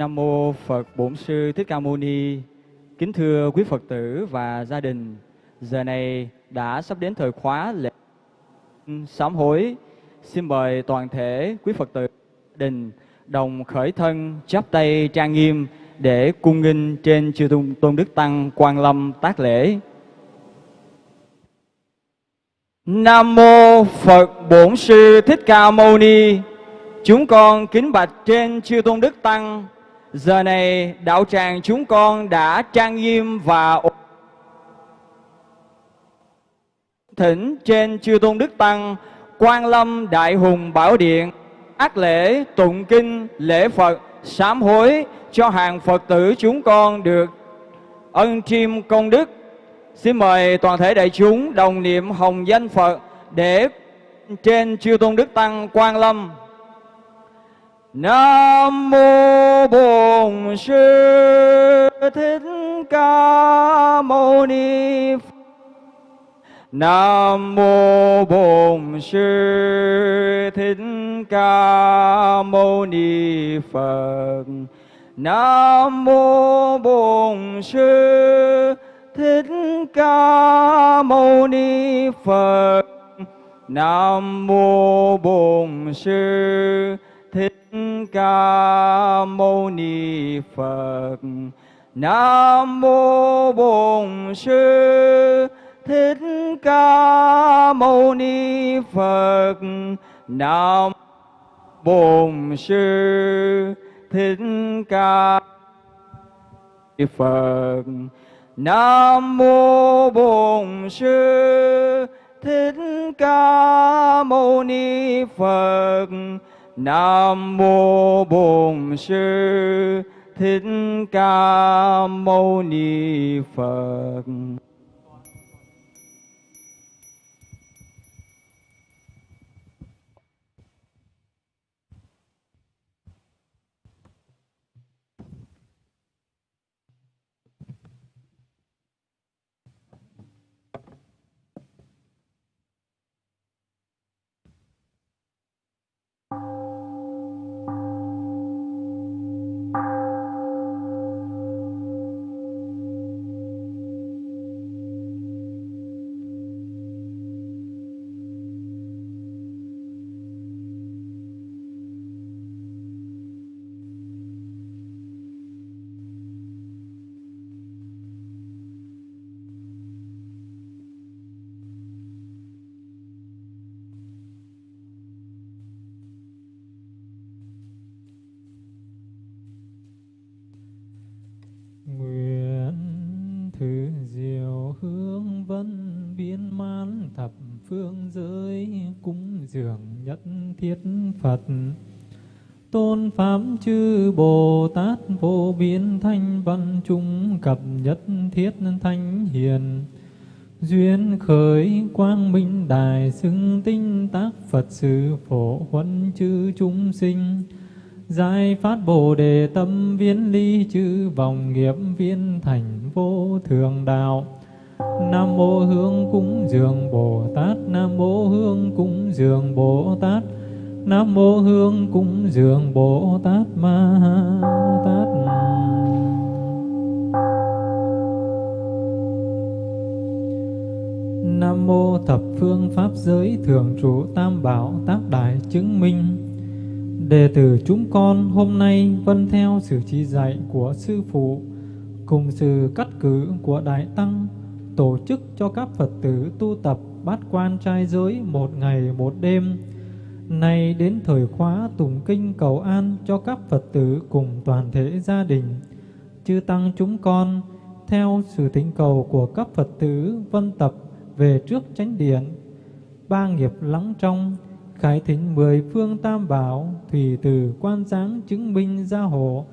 Nam mô Phật Bổn Sư Thích Ca Mâu Ni. Kính thưa quý Phật tử và gia đình, giờ này đã sắp đến thời khóa lễ sám hối. Xin mời toàn thể quý Phật tử đình đồng khởi thân chắp tay trang nghiêm để cung nghinh trên chư tôn, tôn đức tăng quan lâm tác lễ. Nam mô Phật Bổn Sư Thích Ca Mâu Ni. Chúng con kính bạch trên chư tôn đức tăng. Giờ này, đạo tràng chúng con đã trang nghiêm và thỉnh trên chư tôn đức tăng quan lâm đại hùng bảo điện, ác lễ, tụng kinh, lễ phật, sám hối cho hàng phật tử chúng con được ân chiêm công đức. Xin mời toàn thể đại chúng đồng niệm hồng danh phật để trên chư tôn đức tăng quan lâm. Nam mô Bổn Sư Thích Ca Mâu Ni Phật Nam mô Bổn Sư Thích Ca Mâu Ni Phật. Nam mô Bổn Sư Thích Ca Mâu Ni Phật. Nam mô Bổn Sư Thích Ca Mâu Ni Phật. Nam mô Bổn Sư Thích Ca Mâu Ni Phật. Nam Bổn Sư Thích Ca Ni Phật. Nam mô Bổn Sư Thích Ca Mâu Ni Phật. Nam mô Bổn Sư Thích Ca Mâu Ni Phật. Chúng cập nhất thiết thanh hiền. Duyên khởi quang minh đài xưng tinh tác Phật sự phổ huấn chư chúng sinh. Giải phát Bồ Đề tâm viên ly chư vòng nghiệp viên thành vô thường đạo. Nam mô Hương cúng dường Bồ Tát, Nam mô Hương cúng dường Bồ Tát, Nam mô Hương cúng dường Bồ Tát Ma Tát. Nam mô thập phương pháp giới thường trụ tam bảo tác đại chứng minh Đệ tử chúng con hôm nay vân theo sự chỉ dạy của Sư Phụ, cùng sự cắt cử của Đại Tăng, tổ chức cho các Phật tử tu tập bát quan trai giới một ngày một đêm. Nay đến thời khóa tùng kinh cầu an cho các Phật tử cùng toàn thể gia đình. Chư Tăng chúng con, theo sự thỉnh cầu của các Phật tử vân tập về trước chánh điện. Ba nghiệp lắng trong khải thỉnh mười phương tam bảo, thủy từ quan giáng chứng minh gia hộ,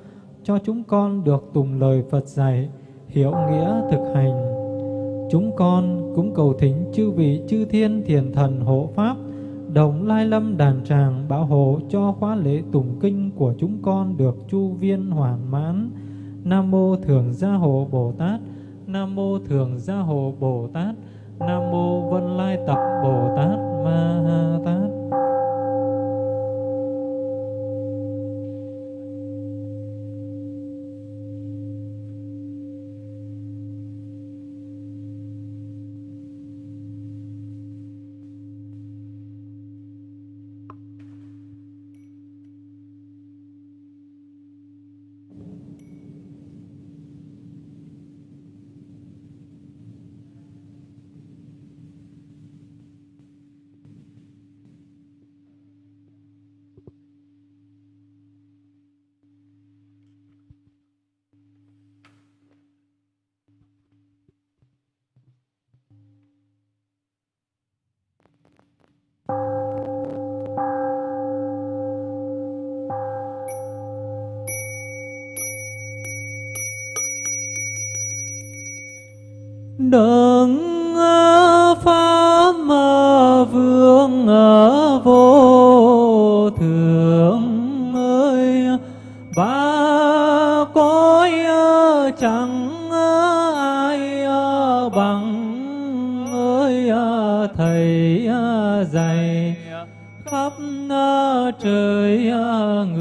cho chúng con được tùng lời Phật dạy, hiểu nghĩa thực hành. Chúng con cũng cầu thỉnh chư vị chư thiên thiền thần hộ pháp, đồng lai lâm đàn tràng bảo hộ cho khóa lễ tùng kinh của chúng con được chu viên hoàn mãn. Nam mô Thường Gia Hộ Bồ Tát, Nam mô Thường Gia Hộ Bồ Tát, Nam mô Vân Lai Tập Bồ Tát Ma Ha Tát. Đấng à, pháp vương à, vô thượng ơi. Ba cõi à, chẳng ai bằng ơi thầy dạy khắp trời người.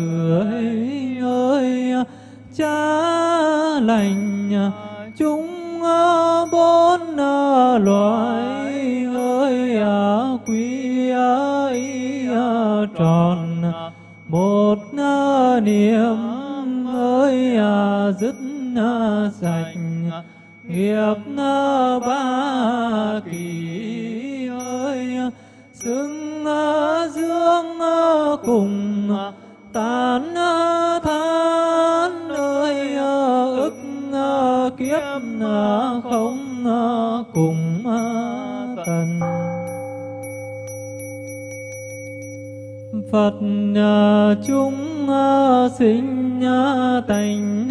Phật à, chúng à, sinh à, tánh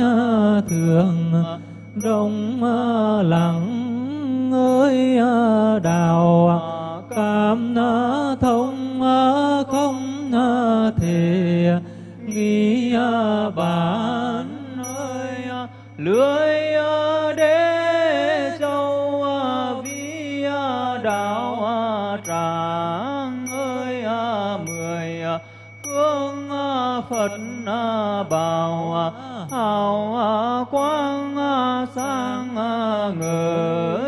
thường rộng lặng, ơi đào cảm thông không thể nghi bản ơi lưới bảo hào à, quang à, sang à, người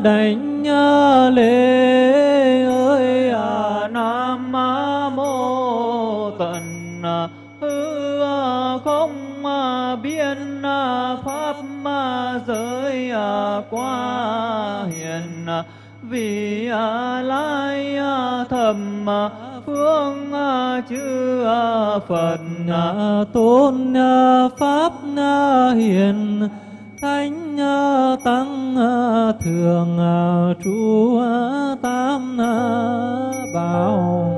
đảnh lễ ơi à, nam mô tận à, hư à, không biên pháp giới qua hiền vì lai thầm phương chư phật tôn pháp hiền, thánh Ờ, tăng ờ, thường ờ, trụ tam bảo.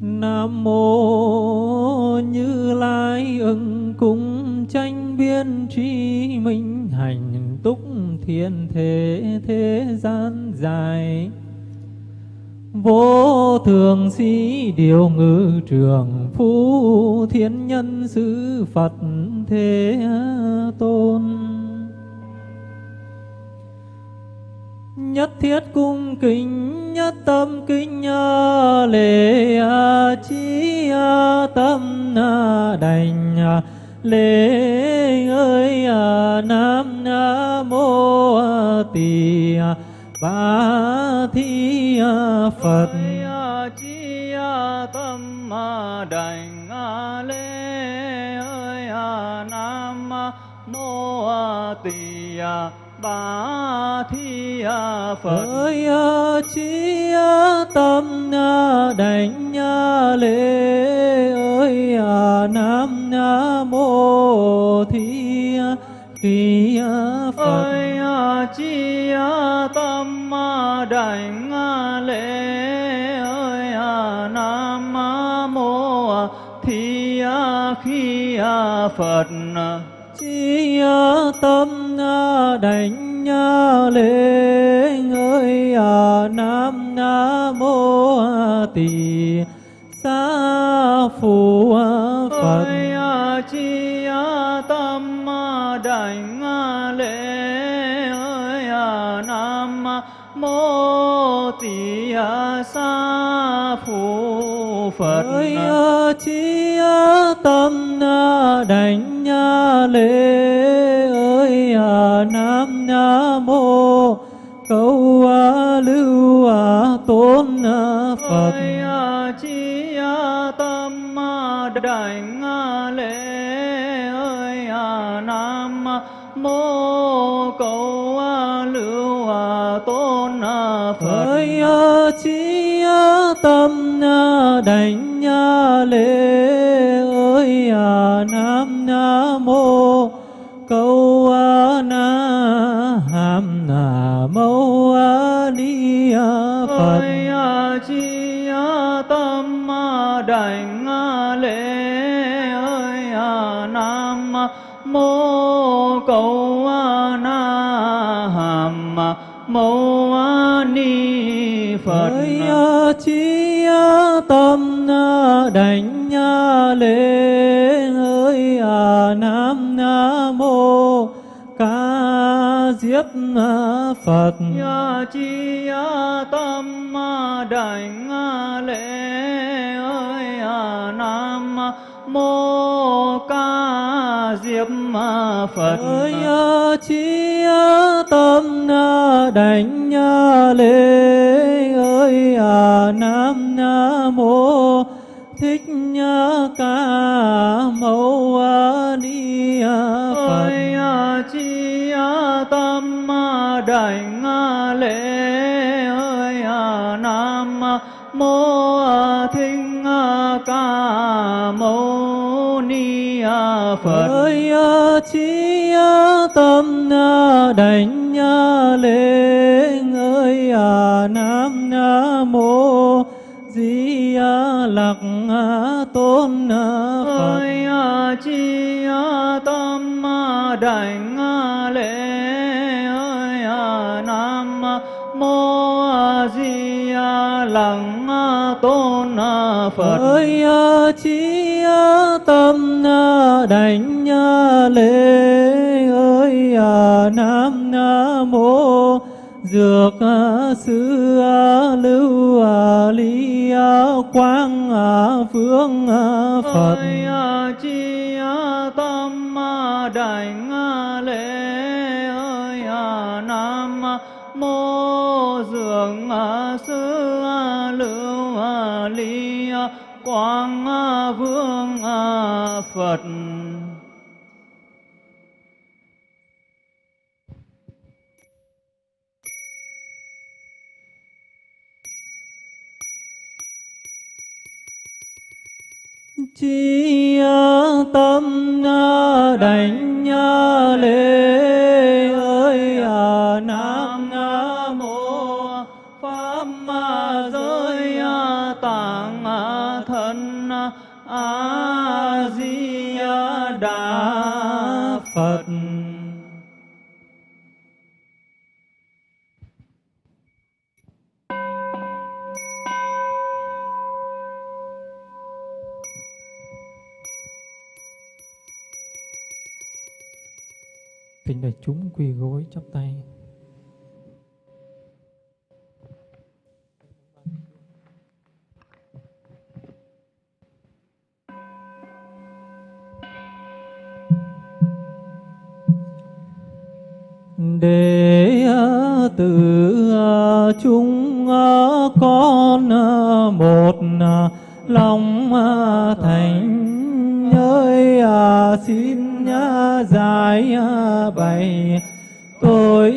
Nam mô Như Lai ưng cung tranh biên tri minh hành túc thiên thế thế gian dài. Vô thường sĩ điều ngự trường Phú thiên nhân sư Phật thế tôn. Nhất thiết cung kính, nhất tâm kính lễ chi tâm đành lễ ơi nam mô tỳ ba thi phật. Chi tâm đành lễ ơi nam mô tỳ ba thi phật. Ơi chi tâm đảnh lễ nam mô thi kỳ phật. Ơi chi tâm đảnh lễ ơi nam mô thi khi phật. Chi tâm đảnh lễ ơi nam mô tỳ xá phụ tỳ xá phụ phật. Ơi chi tâm đảnh lễ ơi nam mô tâm đảnh lễ ơi à, nam mô, câu na hàm na mâu ni phật. Ơi chi tâm đảnh lễ ơi nam mô cầu na, hàm mâu phật chí tâm đảnh lễ ơi nam mô ca diếp phật. Chi tâm đảnh lễ ơi nam mô ca diếp phật. Ơi chí tâm đảnh lễ. Ơi nam mô thích ca mâu ni phật. Ơi chi tâm đảnh lễ. Ơi nam mô thích ca mâu phật. Ơi chí tâm đảnh lễ ơi nam mô di lặc tôn phật. Ơi chi tâm đảnh lễ ơi nam mô di lặc tôn phật. Ơi chí tâm đảnh lễ ơi à, nam mô, dược à, sư à, lưu ly quang phương phật. Ơi chi tâm đảnh lễ ơi nam mô dường sư lưu ly quang vương phật. Chi tâm đảnh lễ ơi à, nam mô pháp giới à, tạng à, thân a di đà phật. Kính đại chúng quỳ gối chắp tay. để tử chúng này. Tội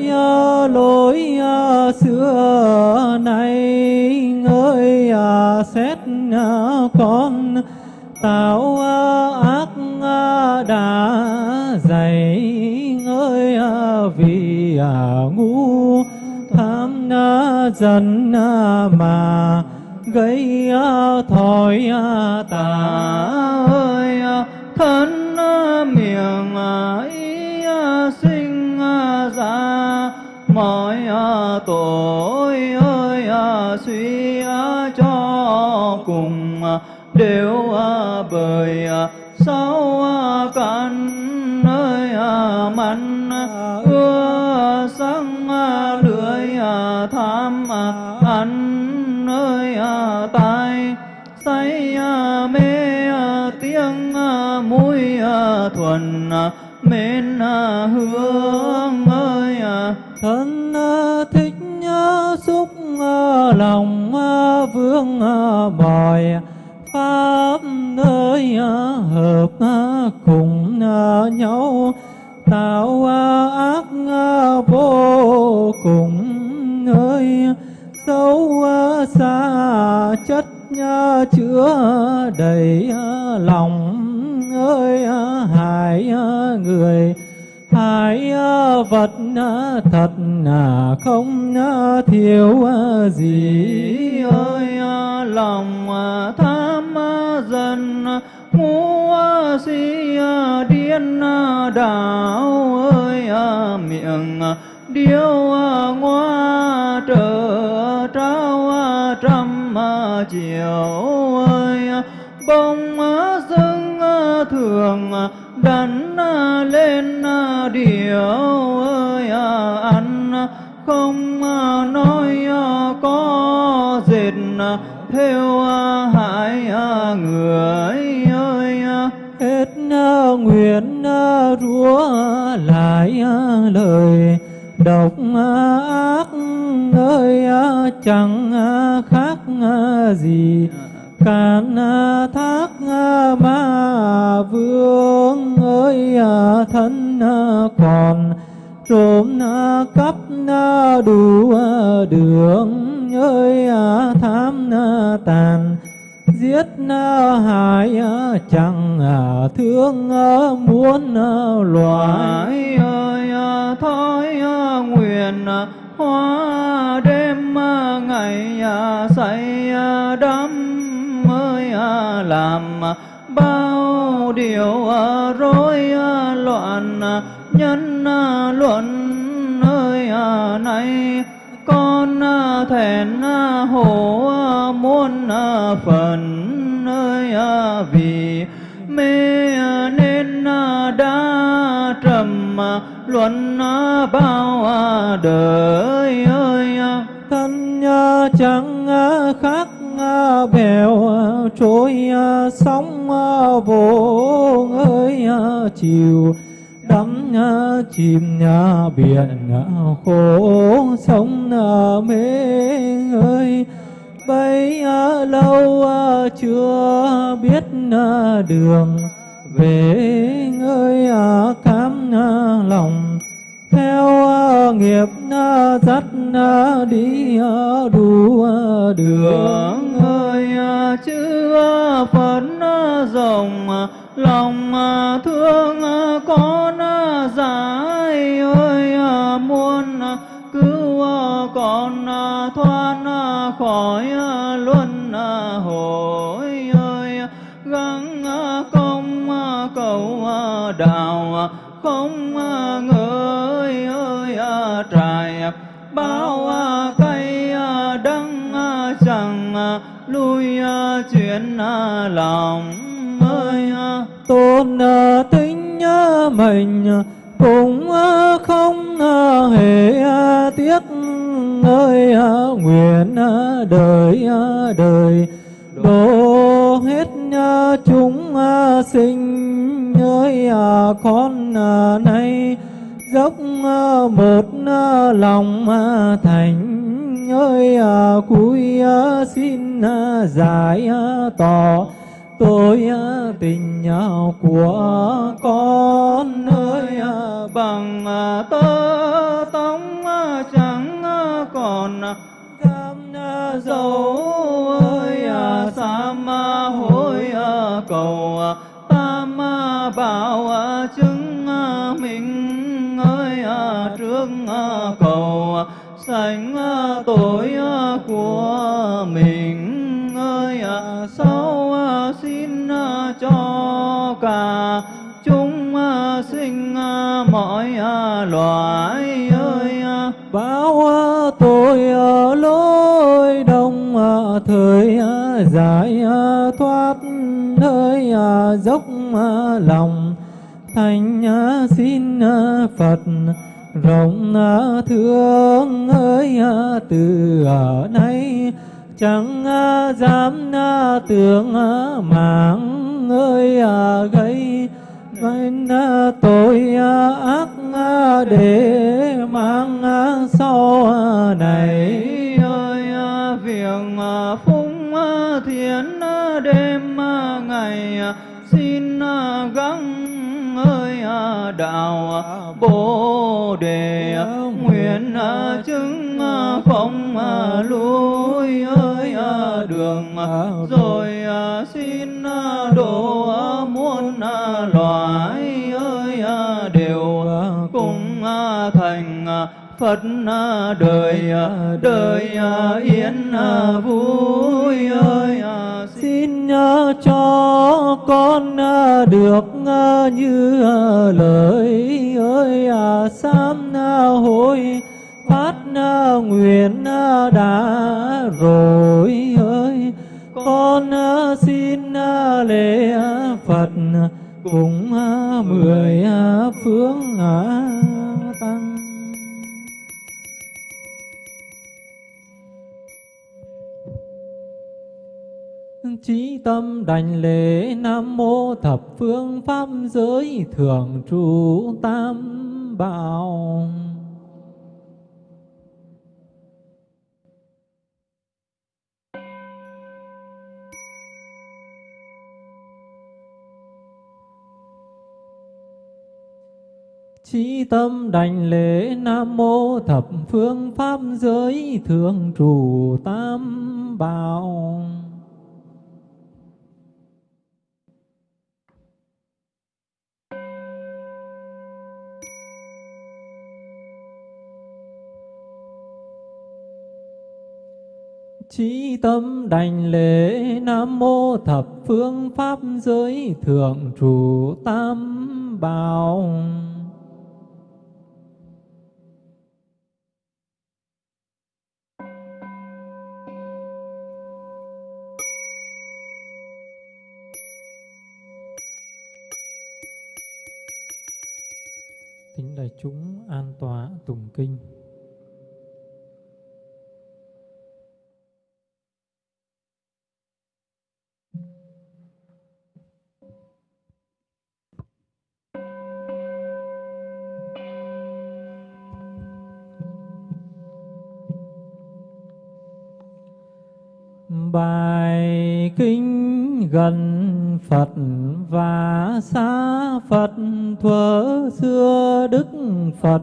lỗi à, xưa nay ơi à, xét à, con. Tạo ác đã dày. Ơi vì ngu. Tham dần mà gây thói tà ơi thân ôi ơi à, suy cho cùng à, đều à, bởi sáu căn ơi mặn ưa sang lưỡi tham ăn ơi tai, say mê tiếng mũi thuần mến hương ơi thân lòng à, vương à, bòi, pháp ơi à, hợp cùng nhau. Tạo ác vô cùng ơi sâu xa chất chứa đầy lòng ơi hại người hại vật thật không thiếu gì. Ơi lòng tham dần ngu si điên đảo ơi miệng điêu ngoa trở trao trăm chiều ơi bông dưng thường đắn lên điều ơi à, ăn không nói à, có dệt à, theo hại người ơi hết nguyện rúa lại lời độc ác ơi chẳng khác gì càn thác ma vương ơi thân còn trộm cắp đủ đường ơi tham tàn, giết hại chẳng thương muốn loài ơi thôi nguyện hoa đêm ngày say đắm ơi làm bao điều à, rối à, loạn à, nhân luận ơi này. Con thẹn hổ muôn phần ơi vì mê nên đã trầm luận bao đời ơi thân chẳng khác bèo, trôi à, sóng à, vô ơi à, chiều. Đắm chìm biển khổ sông mê ơi bấy lâu chưa biết đường. Về ơi cám lòng theo ờ, nghiệp dắt đi ờ, đủ đường. Ơi chữ phật rồng lòng thương con giải ơi muôn cứu con thoát ờ, khỏi luân hồi, ơi gắng công cầu đạo không ngờ trải, bao à, cây à, đắng à, chẳng lui chuyện lòng ơi tôn tính mình cũng không hề tiếc, ơi nguyện đời đời. Đổ hết chúng sinh, ơi con này dốc ờ, một ờ, lòng ờ, thành. Ơi cúi xin giải tỏ tôi tình nhau của con. Ơi bằng tơ tống chẳng còn cam dầu ơi sam hối cầu tam bảo chứng trước à, cầu à, sanh à, tội của mình. Ơi sau xin cho cả chúng sinh mọi loài ơi báo tôi ở lối đông thời giải thoát hơi dốc lòng. Thành xin phật rộng thương ơi từ ở nay chẳng dám tưởng mạng ơi gây nên tôi ác để mang sau này. Ơi việc phúng thiện đêm ngày xin gắng ơi đạo bồ đề nguyện chứng không lui ơi đường rồi xin độ muôn loài ơi đều cùng thành Phật à, đời à, đời à, yên vui ơi xin cho con được như lời ơi sám hối phát nguyện đã rồi ơi. Con xin lễ Phật cùng mười phương tâm đảnh lễ Nam Mô Thập Phương Pháp Giới Thường trụ Tam Bảo. Chí tâm đảnh lễ Nam Mô Thập Phương Pháp Giới Thường trụ Tam Bảo. Chí tâm đảnh lễ Nam Mô Thập Phương Pháp Giới Thượng Trụ Tam Bảo. Tính đại chúng an tọa tùng kinh. Bài kinh gần Phật và xa Phật. Thuở xưa Đức Phật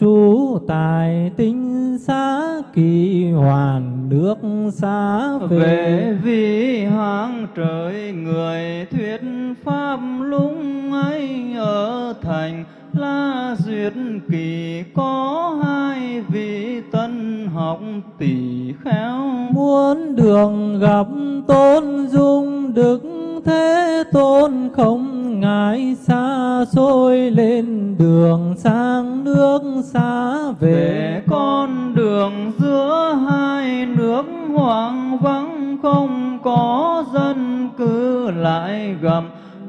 trú tại tinh xá kỳ hoàn nước xa về, về vì hoàng trời người thuyết pháp lúc ấy ở thành La Duyệt Kỳ có hai vị tân học tỷ khéo Muốn đường gặp tôn dung đức thế tôn không ngại xa xôi lên đường sang nước xa về, về con đường giữa hai nước hoang vắng không có dân cư lại gặp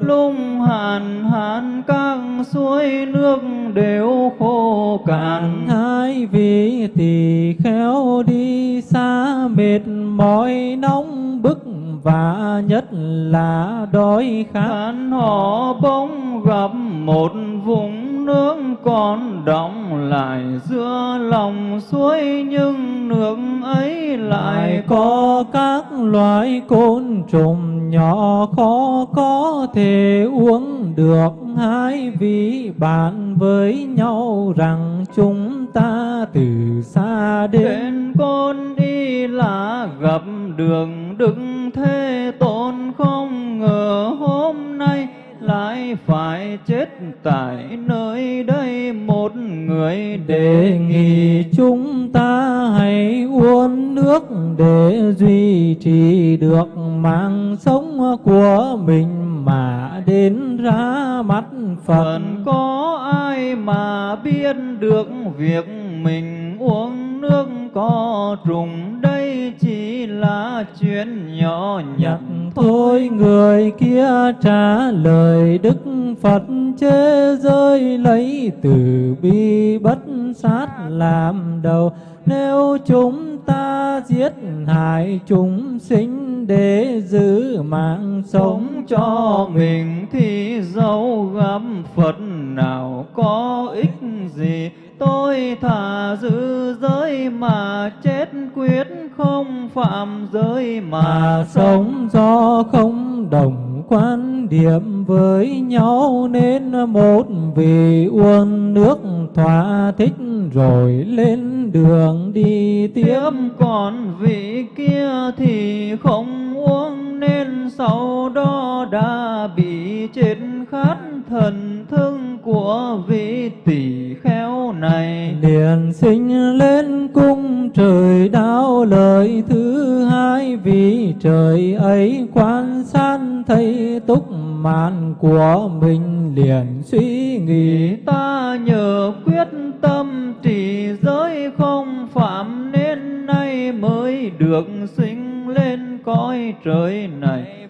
lung hàn hàn các suối nước đều khô cạn. Hai vị tỳ khéo đi xa mệt mỏi nóng bức và nhất là đói khát. Họ bỗng gặp một vùng nước còn đọng lại giữa lòng suối nhưng nước ấy lại có các loài côn trùng nhỏ khó có thể uống được. Hai vị bạn với nhau rằng chúng ta từ xa đến, đến côn đi là gặp đường đức thế tôn không ngờ hôm nay lại phải chết tại nơi đây, một người đề nghị chúng ta hãy uống nước để duy trì được mạng sống của mình mà đến ra mắt Phật. Phật có ai mà biết được việc mình uống nước có trùng đây chỉ là chuyện nhỏ nhặt thôi người kia trả lời Đức Phật chê rơi lấy từ bi bất sát làm đầu. Nếu chúng ta giết hại chúng sinh để giữ mạng sống cho mình thì dẫu gặp Phật nào có ích gì tôi thà giữ giới mà chết quyết không phạm giới mà, mà sống do không đồng quan điểm với nhau nên một vị uống nước thỏa thích rồi lên đường đi tiếp. Còn vị kia thì không uống nên sau đó đã bị chết khát thần thương của vị tỷ kheo này liền sinh lên cung trời đáo lời thứ hai vì trời ấy quan sát thấy túc mạn của mình liền suy nghĩ. Ta nhờ quyết tâm trì giới không phạm mới được sinh lên cõi trời này.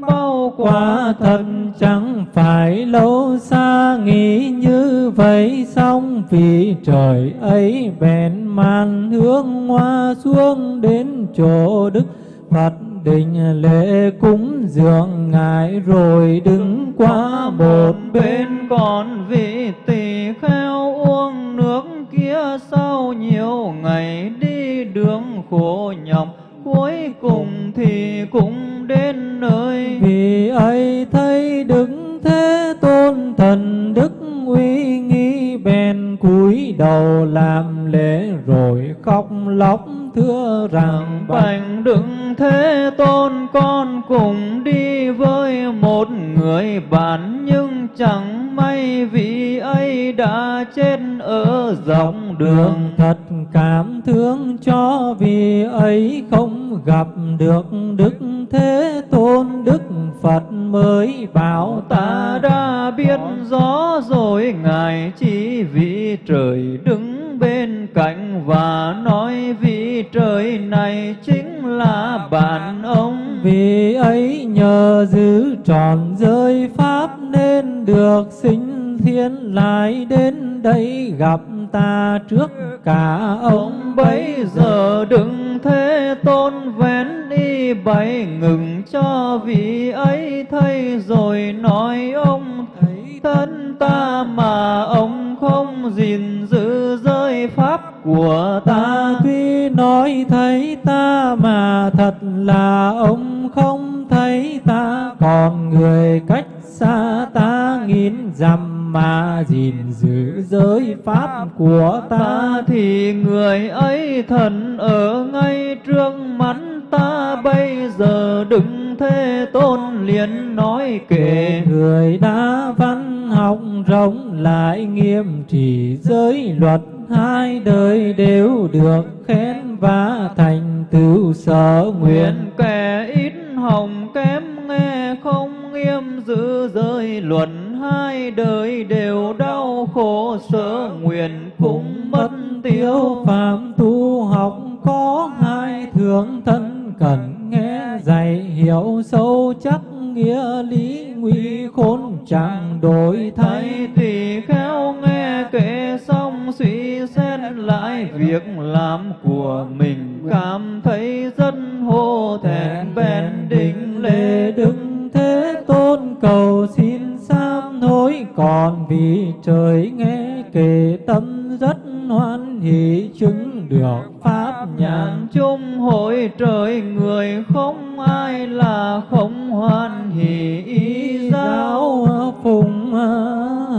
Bao Quả quả thật chẳng phải lâu xa, nghĩ như vậy xong vì trời ấy bèn màn hướng hoa xuống đến chỗ Đức Phật. Đình lễ cúng dường ngài rồi đứng qua một bên bên, còn vị tỳ kheo uống nước kia sau nhiều ngày đi đường khổ nhọc, cuối cùng thì cũng đến nơi. Vì ấy thấy đứng thế tôn thần đức uy nghi bèn cúi đầu làm lễ rồi khóc lóc thưa rằng Bạch đừng thế tôn con cùng đi với một người bạn. Nhưng chẳng may vị ấy đã chết ở đường đường. Thật cảm thương cho vì ấy không gặp được đức thế tôn, đức phật mới bảo ta đã biết rõ rồi. Ngài chỉ vì trời đứng bên cạnh và nói vì trời này chính là bạn ông. Vì ấy nhờ giữ tròn giới pháp nên được sinh thiên lại đến đây gặp ta trước cả ông. Bấy giờ đừng thế, tôn vén đi bay ngừng cho vị ấy thấy rồi nói ông thấy thân ta mà ông không gìn giữ giới pháp của ta. Tuy nói thấy ta mà thật là ông không thấy ta, Còn người cách xa ta nghìn dặm mà gìn giữ giới pháp của ta thì người ấy thần ở ngay trước mắt ta. Bây giờ đừng thế tôn liền nói kể. Người đã văn học rộng lại nghiêm trì giới luật Hai đời đều được khen và thành tựu sở nguyện kẻ ít hồng kém nghe không nghiêm giữ giới luận hai đời đều đau khổ sở nguyện cũng mất tiêu phạm tu học có hai thượng thân, cần nghe dạy hiểu sâu chắc nghĩa lý nguy khốn. Chẳng đổi thay Thầy tỳ khéo nghe kể, xong suy xét lại việc làm của mình. Cảm thấy rất hổ thẹn, bèn định lễ đứng đức thế tôn cầu xin sám hối còn vì trời nghe kể tâm rất hoan hỷ, chứng được pháp nhàn chung hội trời người không ai là không hoan hỷ. Ý giáo giáo phụng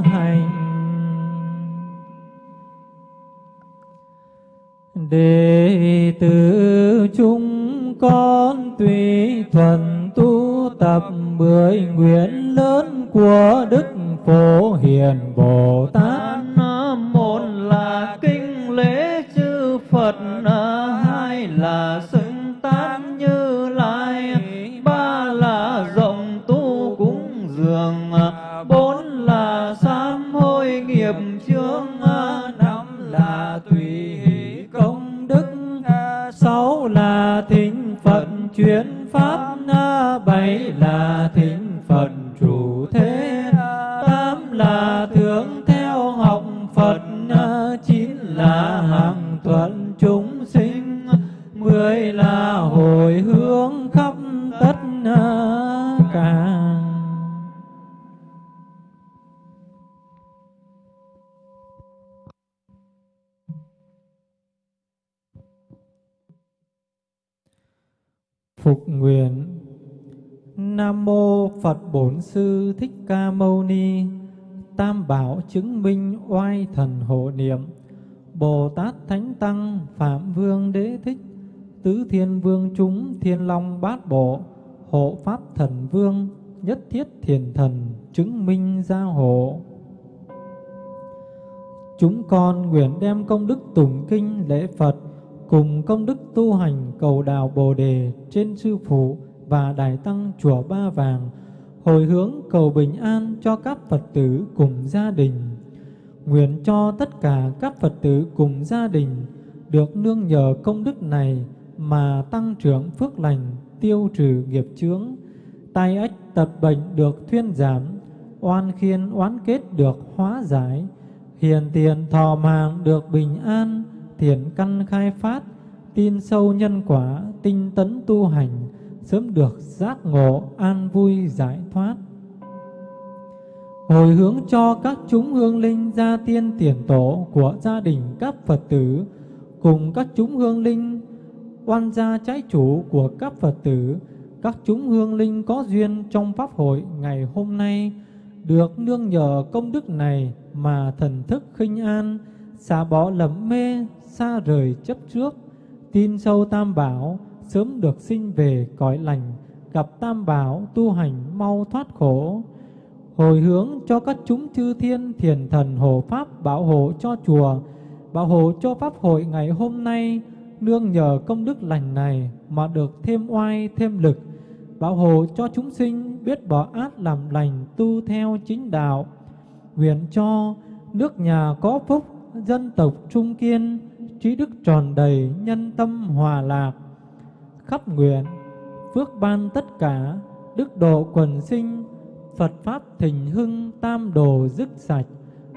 hành. Đệ tử chúng con tùy thuần tu tập mười nguyện lớn của đức phổ hiền bồ tát. Phật Bổn Sư Thích Ca Mâu Ni. Tam bảo chứng minh oai thần hộ niệm. Bồ Tát Thánh Tăng Phạm Vương Đế Thích, Tứ Thiên Vương chúng Thiên Long Bát Bộ, Hộ Pháp Thần Vương, Nhất Thiết Thiền Thần chứng minh gia hộ Chúng con nguyện đem công đức tùng kinh lễ Phật cùng công đức tu hành cầu đạo Bồ Đề trên Sư Phụ và Đại Tăng Chùa Ba Vàng hồi hướng cầu bình an cho các Phật tử cùng gia đình. Nguyện cho tất cả các Phật tử cùng gia đình được nương nhờ công đức này mà tăng trưởng phước lành, tiêu trừ nghiệp chướng, tai ách tật bệnh được thuyên giảm, oan khiên oán kết được hóa giải, hiền tiền thọ mạng được bình an, thiện căn khai phát, tin sâu nhân quả, tinh tấn tu hành, sớm được giác ngộ, an vui giải thoát. Hồi hướng cho các chúng hương linh gia tiên tiền tổ của gia đình các Phật tử, cùng các chúng hương linh oan gia trái chủ của các Phật tử, các chúng hương linh có duyên trong Pháp hội ngày hôm nay, được nương nhờ công đức này mà thần thức khinh an, xả bỏ lầm mê, xa rời chấp trước, tin sâu tam bảo, sớm được sinh về cõi lành, gặp tam bảo tu hành mau thoát khổ. Hồi hướng cho các chúng chư thiên thiền thần hộ pháp bảo hộ cho chùa, bảo hộ cho pháp hội ngày hôm nay, nương nhờ công đức lành này mà được thêm oai thêm lực, bảo hộ cho chúng sinh biết bỏ ác làm lành tu theo chính đạo. Nguyện cho nước nhà có phúc, dân tộc trung kiên, trí đức tròn đầy, nhân tâm hòa lạc. Khắp nguyện, phước ban tất cả, đức độ quần sinh, Phật Pháp thịnh hưng, tam đồ dứt sạch.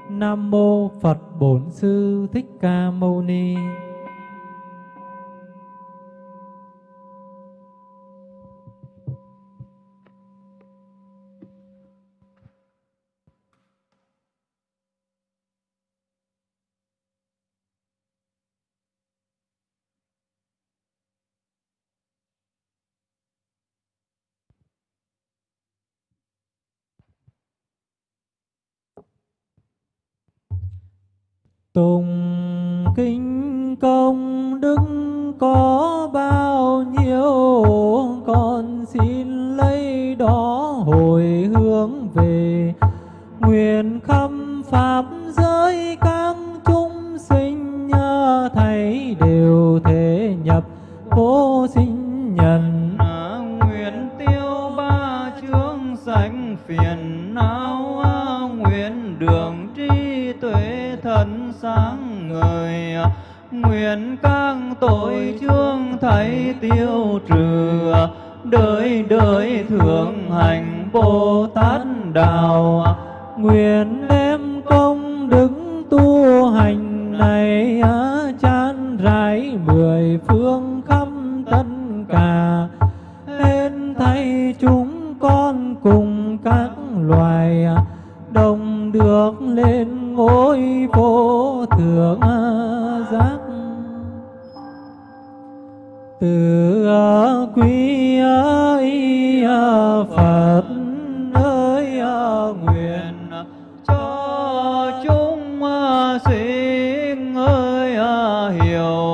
Nam Mô Phật Bổn Sư Thích Ca Mâu Ni có bao nhiêu, Con xin lấy đó hồi hướng về. Nguyện khâm Pháp giới các chúng sinh Thầy đều thể nhập vô sinh nhân. À, nguyện tiêu ba chướng sanh phiền não à, Nguyện đường trí tuệ thần sáng ngời à, nguyện các tội chương thấy tiêu trừ, đời đời thường hành bồ tát đạo. Nguyện đem công đức tu hành này chan rải mười phương khắp tất cả. Nên thay chúng con cùng các loài, đồng được lên ngôi vô thượng. Hiểu.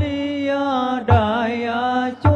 Ly đại chúng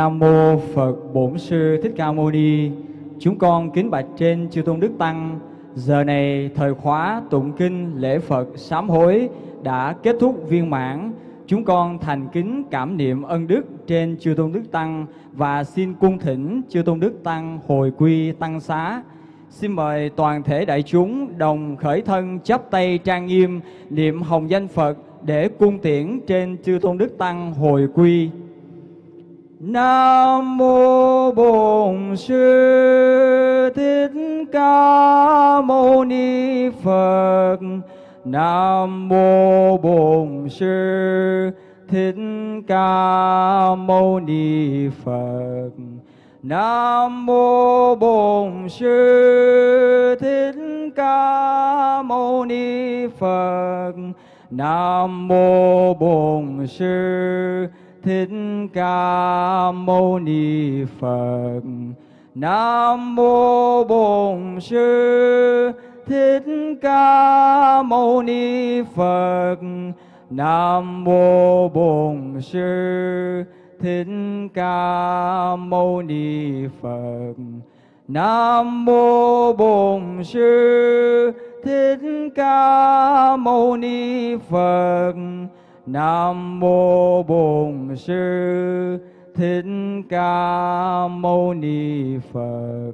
Nam mô Phật Bổn Sư Thích Ca Mâu Ni. Chúng con kính bạch trên chư tôn đức tăng. Giờ này thời khóa tụng kinh lễ Phật sám hối đã kết thúc viên mãn. Chúng con thành kính cảm niệm ân đức trên chư tôn đức tăng và xin cung thỉnh chư tôn đức tăng hồi quy tăng xá. Xin mời toàn thể đại chúng đồng khởi thân chắp tay trang nghiêm niệm hồng danh Phật để cung tiễn trên chư tôn đức tăng hồi quy. Nam mô Bổn Sư Thích Ca Mâu Ni Phật. Nam mô Bổn Sư Thích Ca Mâu Ni Phật. Nam mô Bổn Sư Thích Ca Mâu Ni Phật. Nam mô Bổn Sư Thích Ca Mâu Ni Phật. Nam mô Bổn Sư Thích Ca Mâu Ni Phật. Nam mô Bổn Sư Thích Ca Mâu Ni Phật. Nam mô Bổn Sư Thích Ca Mâu Ni Phật. Nam mô Bổn Sư Thích Ca Mâu Ni Phật.